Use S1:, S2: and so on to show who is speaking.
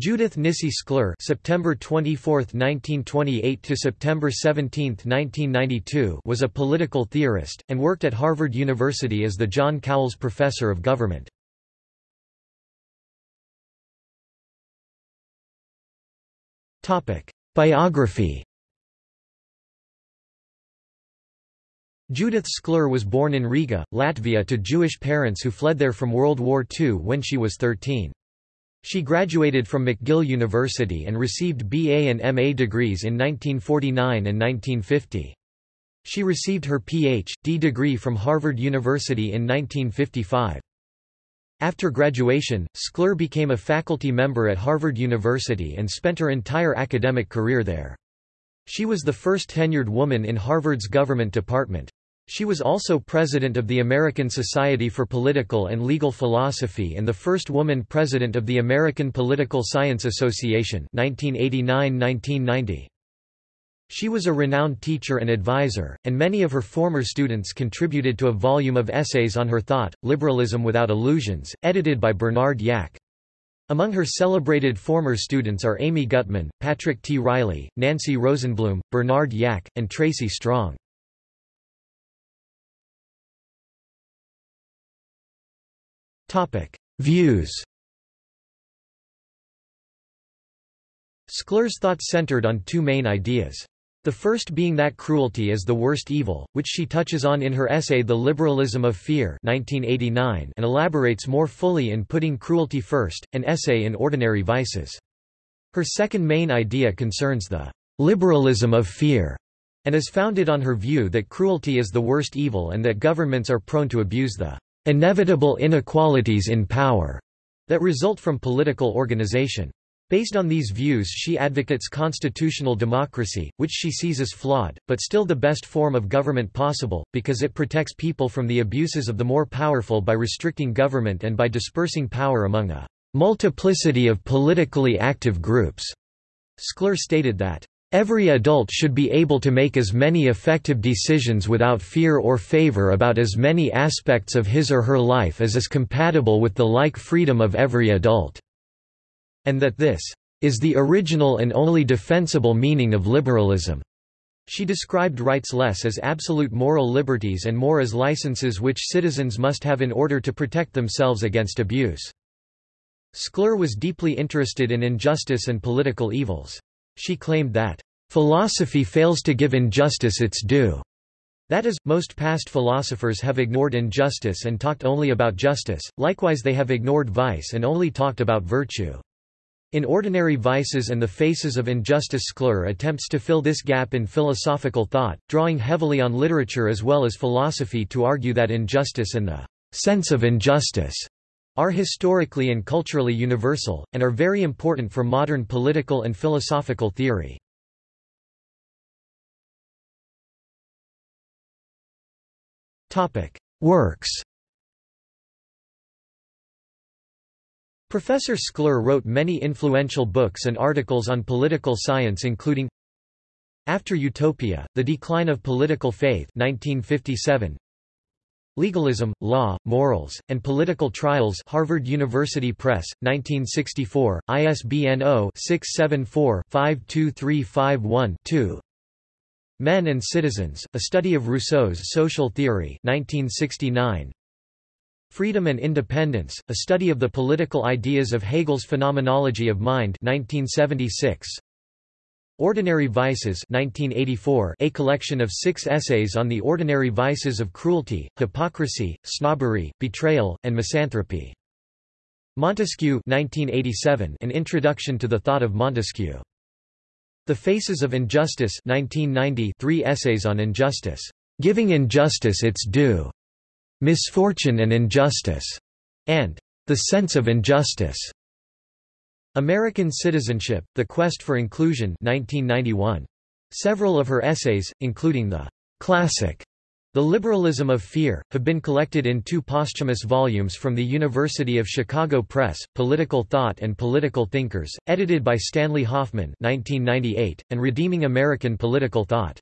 S1: Judith Nisse Shklar September 24, 1928 to September 17, 1992 was a political theorist, and worked at Harvard University as the John Cowles Professor of Government. Topic: Biography Judith Shklar was born in Riga, Latvia to Jewish parents who fled there from World War II when she was 13. She graduated from McGill University and received BA and MA degrees in 1949 and 1950. She received her Ph.D. degree from Harvard University in 1955. After graduation, Shklar became a faculty member at Harvard University and spent her entire academic career there. She was the first tenured woman in Harvard's government department. She was also president of the American Society for Political and Legal Philosophy and the first woman president of the American Political Science Association 1989–1990. She was a renowned teacher and advisor, and many of her former students contributed to a volume of essays on her thought, Liberalism Without Illusions, edited by Bernard Yack. Among her celebrated former students are Amy Gutmann, Patrick T. Riley, Nancy Rosenblum, Bernard Yack, and Tracy Strong. Topic: Views. Shklar's thought centered on two main ideas. The first being that cruelty is the worst evil, which she touches on in her essay The Liberalism of Fear 1989 and elaborates more fully in Putting Cruelty First, an essay in Ordinary Vices. Her second main idea concerns the liberalism of fear, and is founded on her view that cruelty is the worst evil and that governments are prone to abuse the inevitable inequalities in power that result from political organization. Based on these views she advocates constitutional democracy, which she sees as flawed, but still the best form of government possible, because it protects people from the abuses of the more powerful by restricting government and by dispersing power among a multiplicity of politically active groups. Shklar stated that Every adult should be able to make as many effective decisions without fear or favor about as many aspects of his or her life as is compatible with the like freedom of every adult." And that this is the original and only defensible meaning of liberalism. She described rights less as absolute moral liberties and more as licenses which citizens must have in order to protect themselves against abuse. Shklar was deeply interested in injustice and political evils. She claimed that, "...philosophy fails to give injustice its due." That is, most past philosophers have ignored injustice and talked only about justice, likewise they have ignored vice and only talked about virtue. In Ordinary Vices and the Faces of Injustice Shklar attempts to fill this gap in philosophical thought, drawing heavily on literature as well as philosophy to argue that injustice and the sense of injustice are historically and culturally universal, and are very important for modern political and philosophical theory. Works Professor Shklar wrote many influential books and articles on political science including After Utopia, The Decline of Political Faith 1957, Legalism, Law, Morals, and Political Trials Harvard University Press, 1964, ISBN 0-674-52351-2 Men and Citizens, A Study of Rousseau's Social Theory 1969. Freedom and Independence, A Study of the Political Ideas of Hegel's Phenomenology of Mind 1976. Ordinary Vices 1984, a collection of six essays on the ordinary vices of cruelty, hypocrisy, snobbery, betrayal, and misanthropy. Montesquieu 1987, an introduction to the thought of Montesquieu. The Faces of Injustice 1990, three essays on injustice. Giving Injustice Its Due, Misfortune and Injustice, and The Sense of Injustice. American Citizenship, The Quest for Inclusion 1991. Several of her essays, including the classic The Liberalism of Fear, have been collected in two posthumous volumes from the University of Chicago Press, Political Thought and Political Thinkers, edited by Stanley Hoffmann 1998, and Redeeming American Political Thought.